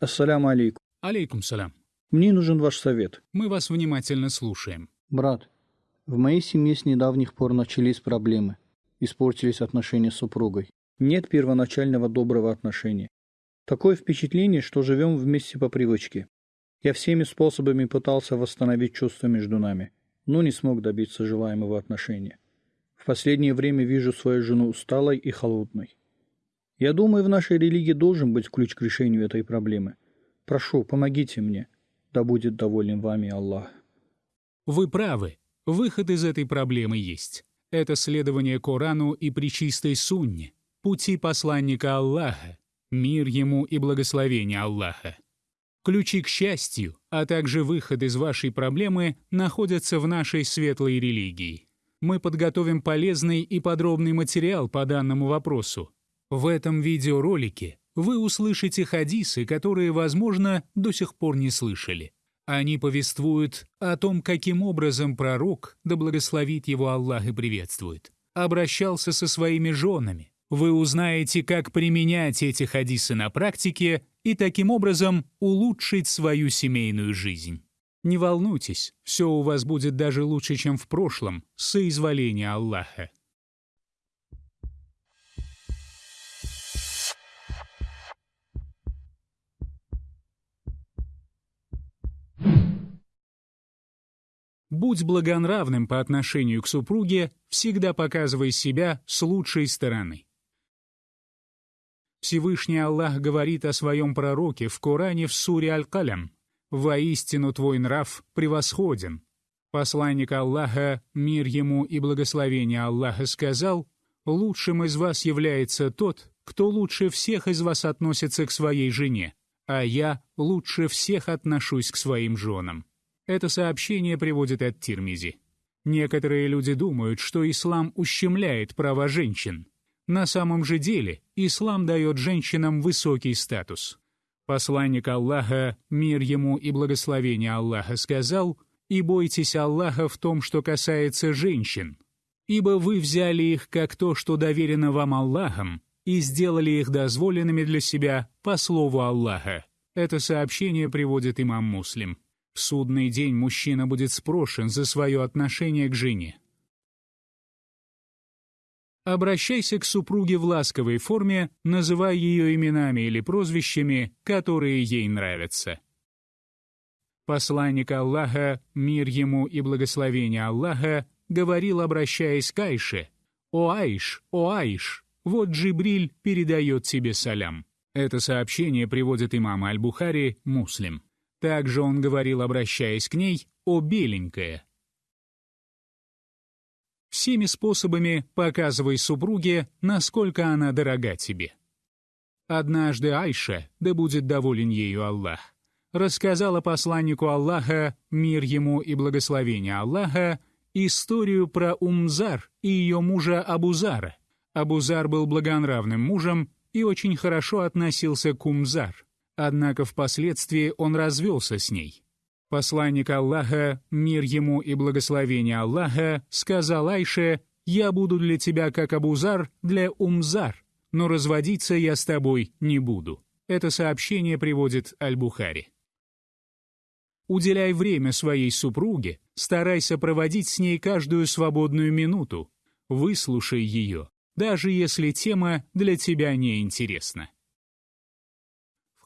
Ассаляму алейкум. Алейкум салям. Мне нужен ваш совет. Мы вас внимательно слушаем. Брат, в моей семье с недавних пор начались проблемы. Испортились отношения с супругой. Нет первоначального доброго отношения. Такое впечатление, что живем вместе по привычке. Я всеми способами пытался восстановить чувства между нами, но не смог добиться желаемого отношения. В последнее время вижу свою жену усталой и холодной. Я думаю, в нашей религии должен быть ключ к решению этой проблемы. Прошу, помогите мне. Да будет доволен вами Аллах. Вы правы. Выход из этой проблемы есть. Это следование Корану и причистой Сунне, пути посланника Аллаха, мир ему и благословение Аллаха. Ключи к счастью, а также выход из вашей проблемы находятся в нашей светлой религии. Мы подготовим полезный и подробный материал по данному вопросу, в этом видеоролике вы услышите хадисы, которые, возможно, до сих пор не слышали. Они повествуют о том, каким образом пророк, да благословит его Аллах и приветствует, обращался со своими женами. Вы узнаете, как применять эти хадисы на практике и таким образом улучшить свою семейную жизнь. Не волнуйтесь, все у вас будет даже лучше, чем в прошлом, соизволения Аллаха. Будь благонравным по отношению к супруге, всегда показывай себя с лучшей стороны. Всевышний Аллах говорит о своем пророке в Коране в суре Аль-Калям «Воистину твой нрав превосходен». Посланник Аллаха, мир ему и благословение Аллаха, сказал «Лучшим из вас является тот, кто лучше всех из вас относится к своей жене, а я лучше всех отношусь к своим женам». Это сообщение приводит от Тирмизи. Некоторые люди думают, что ислам ущемляет права женщин. На самом же деле ислам дает женщинам высокий статус. Посланник Аллаха, мир ему и благословение Аллаха, сказал «И бойтесь Аллаха в том, что касается женщин, ибо вы взяли их как то, что доверено вам Аллахом, и сделали их дозволенными для себя по слову Аллаха». Это сообщение приводит имам Муслим. В судный день мужчина будет спрошен за свое отношение к жене. Обращайся к супруге в ласковой форме, называя ее именами или прозвищами, которые ей нравятся. Посланник Аллаха, мир ему и благословение Аллаха, говорил, обращаясь к Айше, «О Айш, о Айш, вот Джибриль передает тебе салям». Это сообщение приводит имам Аль-Бухари, муслим. Также он говорил, обращаясь к ней, «О, беленькая». Всеми способами показывай супруге, насколько она дорога тебе. Однажды Айша, да будет доволен ею Аллах, рассказала посланнику Аллаха, мир ему и благословение Аллаха, историю про Умзар и ее мужа Абузара. Абузар был благонравным мужем и очень хорошо относился к Умзар. Однако впоследствии он развелся с ней. Посланник Аллаха, мир ему и благословение Аллаха, сказал Айше, «Я буду для тебя как Абузар для Умзар, но разводиться я с тобой не буду». Это сообщение приводит Аль-Бухари. Уделяй время своей супруге, старайся проводить с ней каждую свободную минуту, выслушай ее, даже если тема для тебя не интересна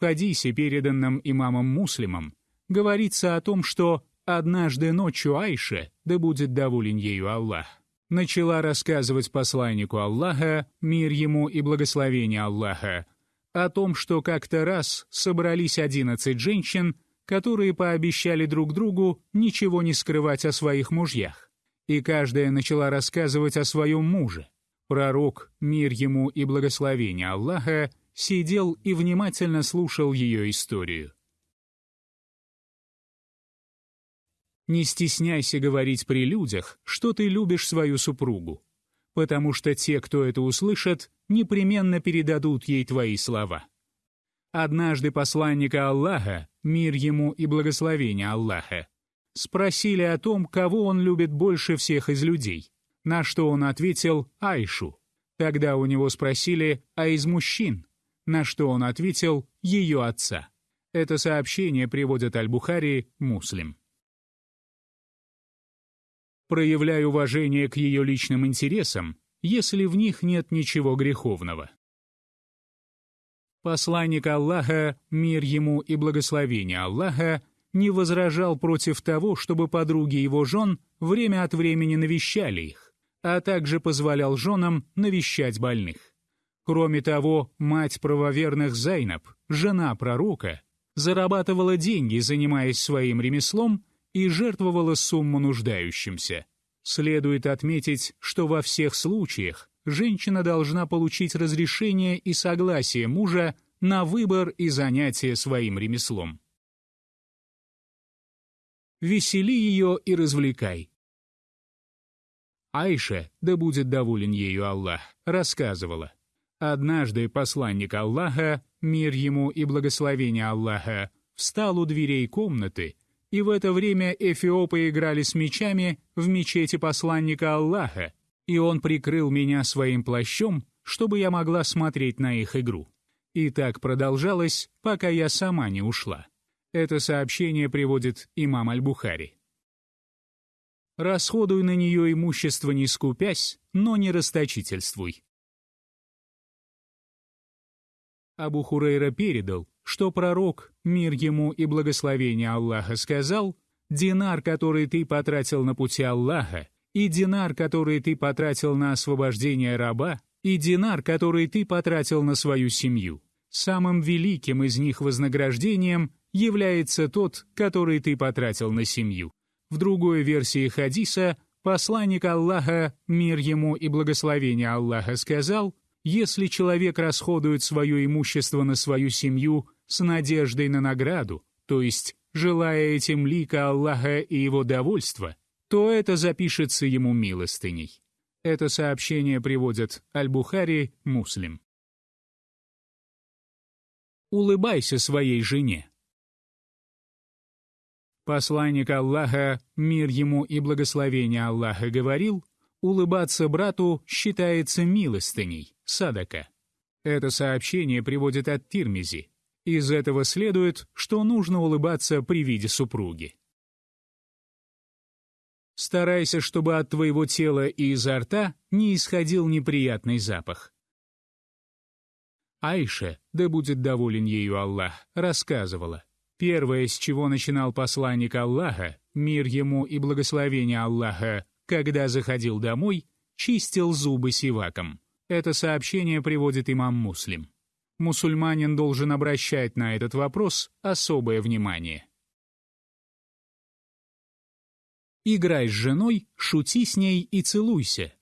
хадисе, переданном имамом Муслимом, говорится о том, что однажды ночью Айша, да будет доволен ею Аллах, начала рассказывать посланнику Аллаха, мир ему и благословение Аллаха, о том, что как-то раз собрались одиннадцать женщин, которые пообещали друг другу ничего не скрывать о своих мужьях. И каждая начала рассказывать о своем муже. Пророк, мир ему и благословение Аллаха, сидел и внимательно слушал ее историю. Не стесняйся говорить при людях, что ты любишь свою супругу, потому что те, кто это услышат, непременно передадут ей твои слова. Однажды посланника Аллаха, мир ему и благословение Аллаха, спросили о том, кого он любит больше всех из людей, на что он ответил Айшу. Тогда у него спросили, а из мужчин? На что он ответил «ее отца». Это сообщение приводит Аль-Бухари, Муслим. Проявляй уважение к ее личным интересам, если в них нет ничего греховного. Посланник Аллаха, мир ему и благословение Аллаха, не возражал против того, чтобы подруги его жен время от времени навещали их, а также позволял женам навещать больных. Кроме того, мать правоверных Зайнаб, жена пророка, зарабатывала деньги, занимаясь своим ремеслом, и жертвовала сумму нуждающимся. Следует отметить, что во всех случаях женщина должна получить разрешение и согласие мужа на выбор и занятие своим ремеслом. Весели ее и развлекай. Айша, да будет доволен ею Аллах, рассказывала. Однажды посланник Аллаха, мир ему и благословение Аллаха, встал у дверей комнаты, и в это время эфиопы играли с мечами в мечети посланника Аллаха, и он прикрыл меня своим плащом, чтобы я могла смотреть на их игру. И так продолжалось, пока я сама не ушла. Это сообщение приводит имам Аль-Бухари. Расходуй на нее имущество не скупясь, но не расточительствуй. Абу Хурейра передал, что пророк, мир ему и благословение Аллаха, сказал, «Динар, который ты потратил на пути Аллаха, и динар, который ты потратил на освобождение раба, и динар, который ты потратил на свою семью. Самым великим из них вознаграждением является тот, который ты потратил на семью. В другой версии хадиса посланник Аллаха, мир ему и благословение Аллаха, сказал, если человек расходует свое имущество на свою семью с надеждой на награду, то есть желая этим лика Аллаха и его довольства, то это запишется ему милостыней. Это сообщение приводят Аль-Бухари, Муслим. Улыбайся своей жене. Посланник Аллаха, мир ему и благословение Аллаха, говорил, улыбаться брату считается милостыней, садака. Это сообщение приводит от Тирмизи. Из этого следует, что нужно улыбаться при виде супруги. Старайся, чтобы от твоего тела и изо рта не исходил неприятный запах. Айша, да будет доволен ею Аллах, рассказывала. Первое, с чего начинал посланник Аллаха, мир ему и благословение Аллаха, когда заходил домой, чистил зубы сиваком. Это сообщение приводит имам Муслим. Мусульманин должен обращать на этот вопрос особое внимание. Играй с женой, шути с ней и целуйся.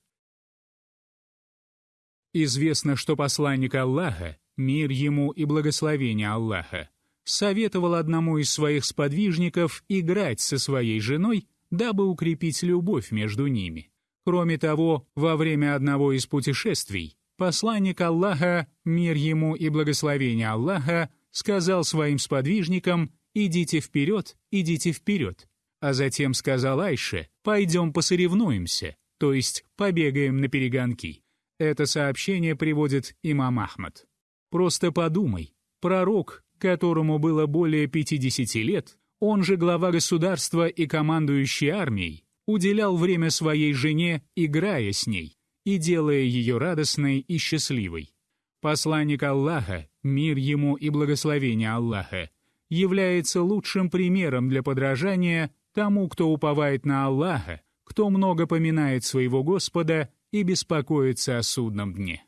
Известно, что посланник Аллаха, мир ему и благословение Аллаха, советовал одному из своих сподвижников играть со своей женой, дабы укрепить любовь между ними. Кроме того, во время одного из путешествий посланник Аллаха, мир ему и благословение Аллаха, сказал своим сподвижникам «идите вперед, идите вперед», а затем сказал Айше «пойдем посоревнуемся», то есть побегаем на перегонки. Это сообщение приводит имам Ахмад. Просто подумай, пророк, которому было более 50 лет, он же глава государства и командующий армией, уделял время своей жене, играя с ней и делая ее радостной и счастливой. Посланник Аллаха, мир ему и благословение Аллаха, является лучшим примером для подражания тому, кто уповает на Аллаха, кто много поминает своего Господа и беспокоится о судном дне.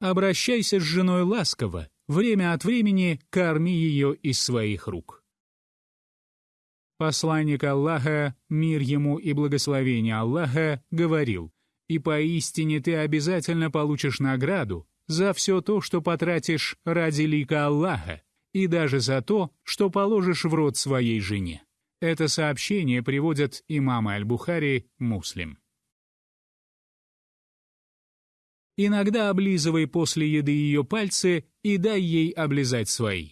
Обращайся с женой ласково, время от времени корми ее из своих рук. Посланник Аллаха, мир ему и благословение Аллаха, говорил, «И поистине ты обязательно получишь награду за все то, что потратишь ради лика Аллаха, и даже за то, что положишь в рот своей жене. Это сообщение приводят имамы Аль-Бухари, Муслим. Иногда облизывай после еды ее пальцы и дай ей облизать свои.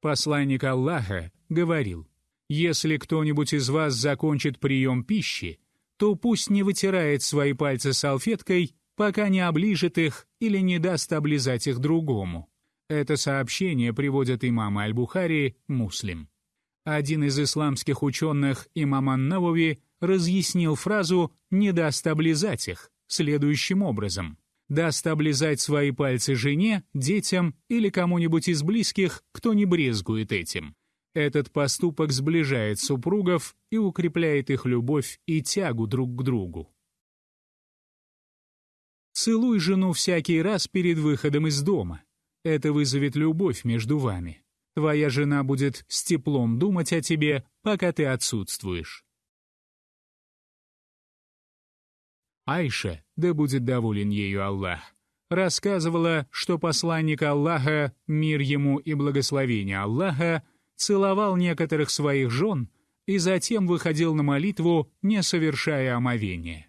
Посланник Аллаха говорил, «Если кто-нибудь из вас закончит прием пищи, то пусть не вытирает свои пальцы салфеткой, пока не оближет их или не даст облизать их другому. Это сообщение приводят имам Аль-Бухари, муслим. Один из исламских ученых, имам Ан-Навави, разъяснил фразу «не даст облизать их» следующим образом. Даст облизать свои пальцы жене, детям или кому-нибудь из близких, кто не брезгует этим. Этот поступок сближает супругов и укрепляет их любовь и тягу друг к другу. Целуй жену всякий раз перед выходом из дома. Это вызовет любовь между вами. Твоя жена будет с теплом думать о тебе, пока ты отсутствуешь. Айша, да будет доволен ею Аллах, рассказывала, что посланник Аллаха, мир ему и благословение Аллаха, целовал некоторых своих жен и затем выходил на молитву, не совершая омовения.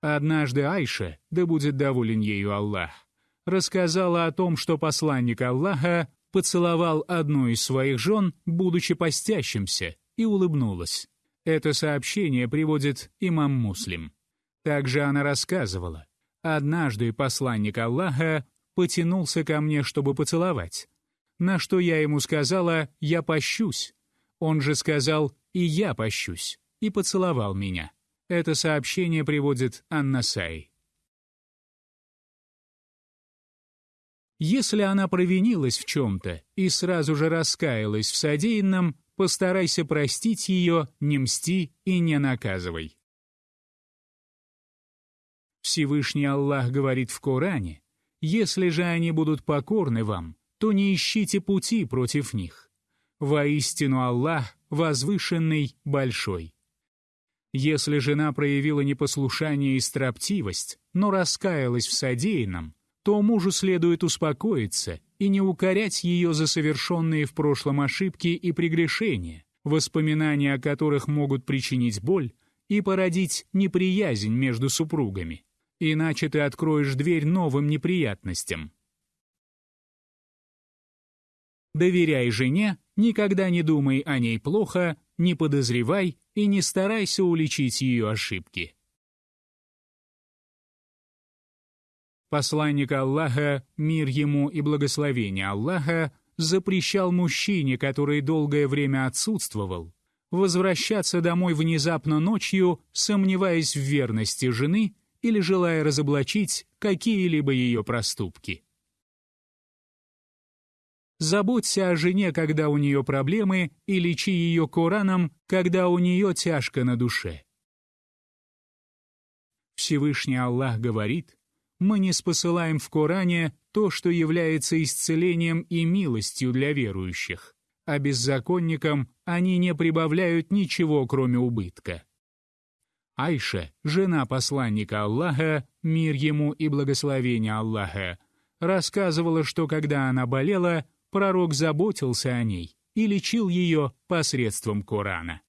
Однажды Айша, да будет доволен ею Аллах, рассказала о том, что посланник Аллаха поцеловал одну из своих жен, будучи постящимся, и улыбнулась. Это сообщение приводит имам Муслим. Также она рассказывала. Однажды посланник Аллаха потянулся ко мне, чтобы поцеловать. На что я ему сказала «я пощусь». Он же сказал «и я пощусь» и поцеловал меня. Это сообщение приводит Анна Сай. Если она провинилась в чем-то и сразу же раскаялась в содеянном, постарайся простить ее, не мсти и не наказывай. Всевышний Аллах говорит в Коране, «Если же они будут покорны вам, то не ищите пути против них. Воистину Аллах возвышенный, большой». Если жена проявила непослушание и строптивость, но раскаялась в содеянном, то мужу следует успокоиться и не укорять ее за совершенные в прошлом ошибки и прегрешения, воспоминания о которых могут причинить боль и породить неприязнь между супругами иначе ты откроешь дверь новым неприятностям. Доверяй жене, никогда не думай о ней плохо, не подозревай и не старайся уличить ее ошибки. Посланник Аллаха, мир ему и благословение Аллаха, запрещал мужчине, который долгое время отсутствовал, возвращаться домой внезапно ночью, сомневаясь в верности жены или желая разоблачить какие-либо ее проступки. Заботься о жене, когда у нее проблемы, и лечи ее Кораном, когда у нее тяжко на душе. Всевышний Аллах говорит, мы не спосылаем в Коране то, что является исцелением и милостью для верующих, а беззаконникам они не прибавляют ничего, кроме убытка. Айша, жена посланника Аллаха, мир ему и благословение Аллаха, рассказывала, что когда она болела, пророк заботился о ней и лечил ее посредством Корана.